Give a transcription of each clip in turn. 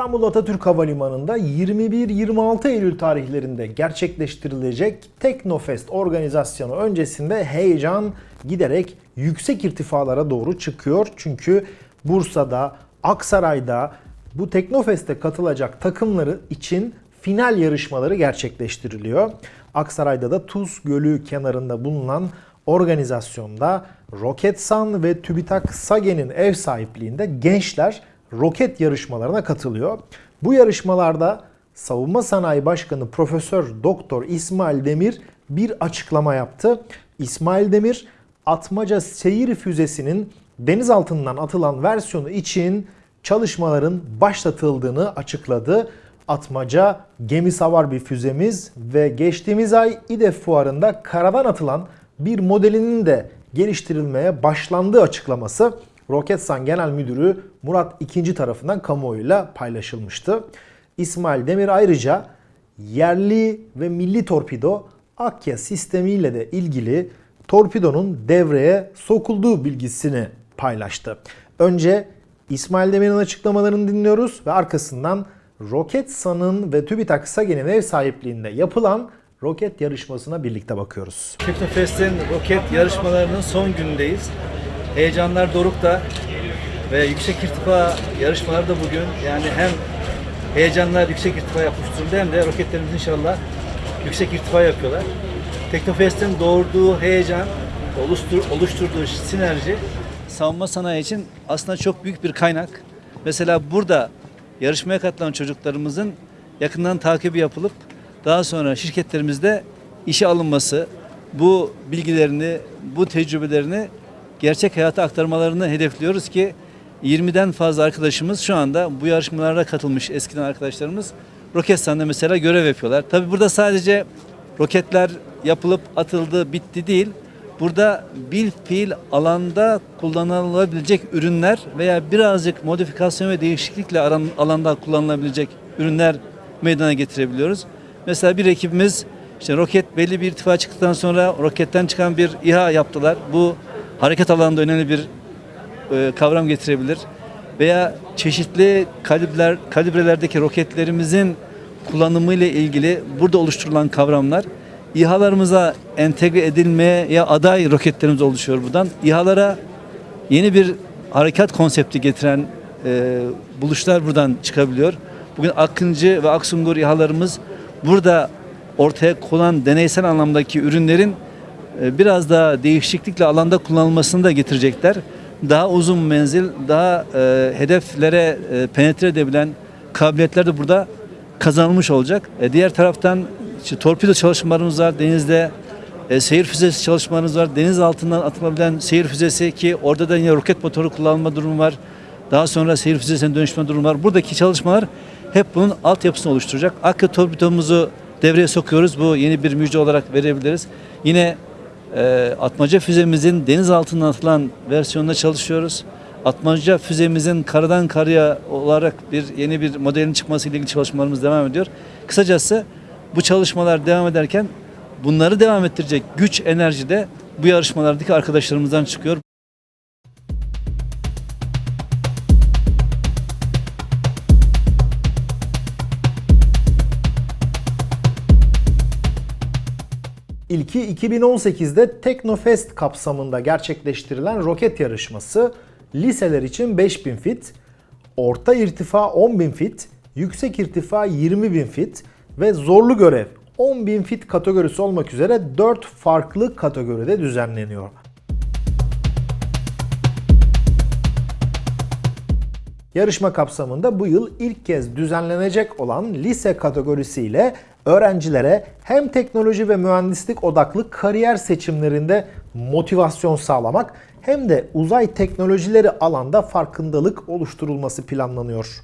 İstanbul Atatürk Havalimanı'nda 21-26 Eylül tarihlerinde gerçekleştirilecek Teknofest organizasyonu öncesinde heyecan giderek yüksek irtifalara doğru çıkıyor. Çünkü Bursa'da, Aksaray'da bu Teknofest'e katılacak takımları için final yarışmaları gerçekleştiriliyor. Aksaray'da da Tuz Gölü kenarında bulunan organizasyonda Roketsan ve TÜBİTAK SAGE'nin ev sahipliğinde gençler roket yarışmalarına katılıyor. Bu yarışmalarda Savunma Sanayi Başkanı Profesör Doktor İsmail Demir bir açıklama yaptı. İsmail Demir Atmaca seyir füzesinin deniz altından atılan versiyonu için çalışmaların başlatıldığını açıkladı. Atmaca gemi savar bir füzemiz ve geçtiğimiz ay İDEF fuarında karadan atılan bir modelinin de geliştirilmeye başlandığı açıklaması Roketsan Genel Müdürü Murat II tarafından kamuoyuyla paylaşılmıştı. İsmail Demir ayrıca yerli ve milli torpido Akya sistemiyle de ilgili torpidonun devreye sokulduğu bilgisini paylaştı. Önce İsmail Demir'in açıklamalarını dinliyoruz ve arkasından Roketsan'ın ve TÜBİTAK SAGE'nin ev sahipliğinde yapılan roket yarışmasına birlikte bakıyoruz. Teknofest'in roket yarışmalarının son günündeyiz. Heyecanlar dorukta ve yüksek irtifa yarışmaları da bugün. Yani hem heyecanlar yüksek irtifa yapmış durumda hem de roketlerimiz inşallah yüksek irtifa yapıyorlar. Teknofest'in doğurduğu heyecan, oluştur, oluşturduğu sinerji savunma sanayi için aslında çok büyük bir kaynak. Mesela burada yarışmaya katılan çocuklarımızın yakından takibi yapılıp daha sonra şirketlerimizde işe alınması, bu bilgilerini, bu tecrübelerini gerçek hayata aktarmalarını hedefliyoruz ki 20'den fazla arkadaşımız şu anda bu yarışmalara katılmış eskiden arkadaşlarımız Roketsan'da mesela görev yapıyorlar. Tabi burada sadece roketler yapılıp atıldı bitti değil. Burada bil fiil alanda kullanılabilecek ürünler veya birazcık modifikasyon ve değişiklikle alanda kullanılabilecek ürünler meydana getirebiliyoruz. Mesela bir ekibimiz işte roket belli bir irtifa çıktıktan sonra roketten çıkan bir İHA yaptılar. Bu hareket alanında önemli bir e, kavram getirebilir. Veya çeşitli kalibreler, kalibrelerdeki roketlerimizin kullanımı ile ilgili burada oluşturulan kavramlar İHA'larımıza entegre edilmeye aday roketlerimiz oluşuyor buradan. İHA'lara yeni bir harekat konsepti getiren e, buluşlar buradan çıkabiliyor. Bugün Akıncı ve Aksungur İHA'larımız burada ortaya konan deneysel anlamdaki ürünlerin biraz daha değişiklikle alanda kullanılmasını da getirecekler. Daha uzun menzil, daha e, hedeflere e, penetre edebilen kabiliyetler de burada kazanılmış olacak. E, diğer taraftan işte torpido çalışmalarımız var denizde. E, seyir füzesi çalışmalarımız var. Deniz altından atılabilen seyir füzesi ki orada da yine roket motoru kullanılma durumu var. Daha sonra seyir füzesine dönüşme durumu var. Buradaki çalışmalar hep bunun altyapısını oluşturacak. Akü torpidomuzu devreye sokuyoruz. Bu yeni bir müjde olarak verebiliriz. Yine e, atmaca füzemizin deniz altından atılan versiyonunda çalışıyoruz. Atmaca füzemizin karadan karaya olarak bir yeni bir modelin çıkması ile ilgili çalışmalarımız devam ediyor. Kısacası bu çalışmalar devam ederken bunları devam ettirecek güç, enerji de bu yarışmalardaki arkadaşlarımızdan çıkıyor. İlki 2018'de Teknofest kapsamında gerçekleştirilen roket yarışması liseler için 5000 fit, orta irtifa 10.000 fit, yüksek irtifa 20.000 fit ve zorlu görev 10.000 fit kategorisi olmak üzere 4 farklı kategoride düzenleniyor. Yarışma kapsamında bu yıl ilk kez düzenlenecek olan lise kategorisiyle öğrencilere hem teknoloji ve mühendislik odaklı kariyer seçimlerinde motivasyon sağlamak hem de uzay teknolojileri alanda farkındalık oluşturulması planlanıyor.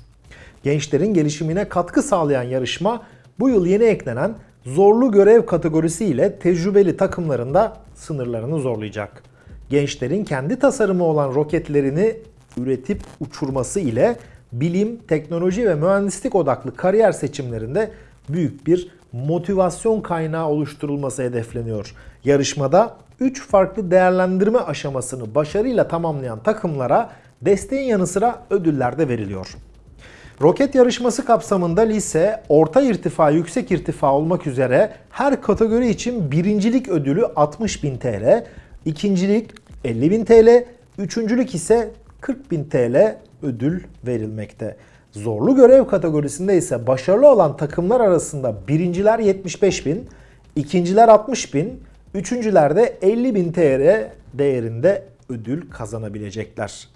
Gençlerin gelişimine katkı sağlayan yarışma bu yıl yeni eklenen zorlu görev kategorisi ile tecrübeli takımlarında sınırlarını zorlayacak. Gençlerin kendi tasarımı olan roketlerini üretip uçurması ile bilim, teknoloji ve mühendislik odaklı kariyer seçimlerinde büyük bir motivasyon kaynağı oluşturulması hedefleniyor. Yarışmada 3 farklı değerlendirme aşamasını başarıyla tamamlayan takımlara desteğin yanı sıra ödüller de veriliyor. Roket yarışması kapsamında lise, orta irtifa, yüksek irtifa olmak üzere her kategori için birincilik ödülü 60.000 TL, ikincilik 50.000 TL, üçüncülük ise 40.000 TL ödül verilmekte. Zorlu görev kategorisinde ise başarılı olan takımlar arasında birinciler 75.000, ikinciler 60.000, üçüncüler de 50.000 TL değerinde ödül kazanabilecekler.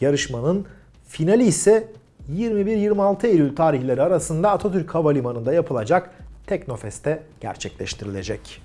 Yarışmanın finali ise 21-26 Eylül tarihleri arasında Atatürk Havalimanı'nda yapılacak Teknofest'te gerçekleştirilecek.